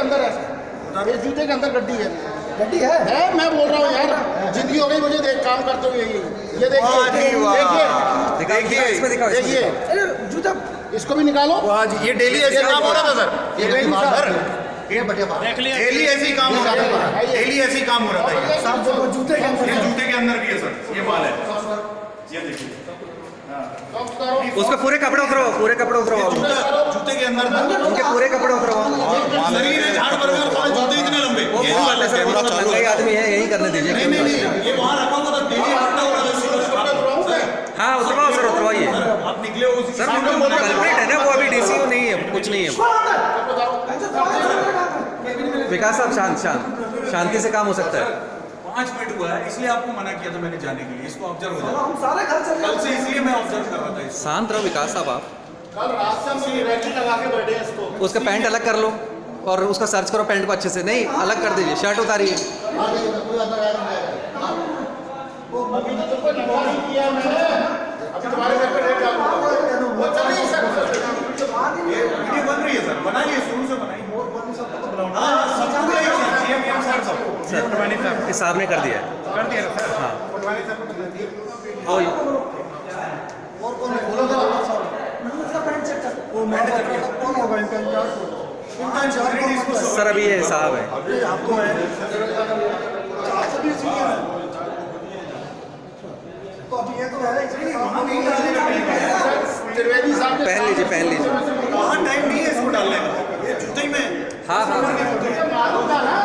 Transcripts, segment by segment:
के अंदर है ये जूते के अंदर गड्डी है। गड्डी है? है मैं बोल रहा हूँ यार ज़िंदगी हो गई मुझे देख काम करते हुए ये ये देखिए देखिए। देखिए इसमें दिखाओ इसमें देखिए। अरे जूता इसको भी निकालो। जी ये डेली ऐसे काम हो रहा था सर? ये है डेली ऐसे ही काम हो रहा था डेली ऐसे ही काम हो रहा था साफ़ जूते के अंदर ये जूते के अंदर भी है सर। ये माल है। ये देखिए। उसके पूरे कपड़े उतरो पूरे कपड़े उतरो। जूते के अंदर उनके पूरे कपड़े उतरो। शरीर है झाड़ बर्गर जूते इतने लंबे। ये बात सर वो तो महँगाई आदमी है। यही करने दीजिए नहीं नहीं नहीं ये वहाँ रखा डेली इकट्ठा हो। इसी हाँ उतरवाओ सर उतरवाइए। आप निकले हो उसी सर कल्प्रिट है ना वो अभी डीसीओ नहीं है कुछ नहीं है। विकास साहब शांत शांत। शांति से काम हो सकता है। पाँच मिनट हुआ है इसलिए आपको मना किया था मैंने जाने के लिए। इसको ऑब्ज़र्व हो जाए। हम सारे घर चले कल से इसलिए मैं ऑब्ज़र्व कर रहा था शांत रहो विकास साहब आप। कल रात से हम रैली लगा के बैठे हैं इसको। उसका पैंट अलग कर लो। और उसका सर्च करो पैंट को अच्छे से। नहीं अलग कर दीजिए। शर्ट उतारिए। अभी तो तुमको नमोन ही किया मैंने अभी तुम्हारे घर पे रेट डालूँगा वो चल नहीं सकता ये? वीडियो बन रही है? सर बनाइए शुरू से बनाइए हाँ सब पूरा ही सर CM PM सर सब सर ने कर दिया कर दिया सर हाँ वो सर अभी ये साहब है। है तो ये तो है पहन लीजिए पहन लीजिए। वहाँ टाइम नहीं है। इसको डालने का ये जूते में हाँ हाँ हाँ मालूम जूते है।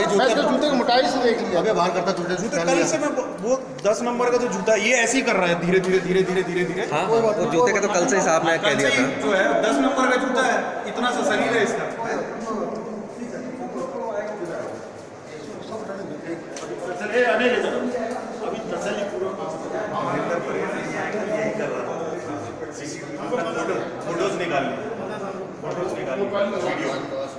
इसके जूते की मोटाई से देख लिया। अबे बाहर करता तुझे जूते कल से मैं वो दस नंबर का जो जूता है ये ऐसे ही कर रहा है धीरे धीरे धीरे धीरे धीरे धीरे। हाँ वो जूते का तो कल से हिसाब में कह दिया था। जो है दस नंबर का जूता है। इतना सा शरीर है इसका फ़ोटोज़ निकाल ली फ़ोटोज़ निकाल ली वीडियो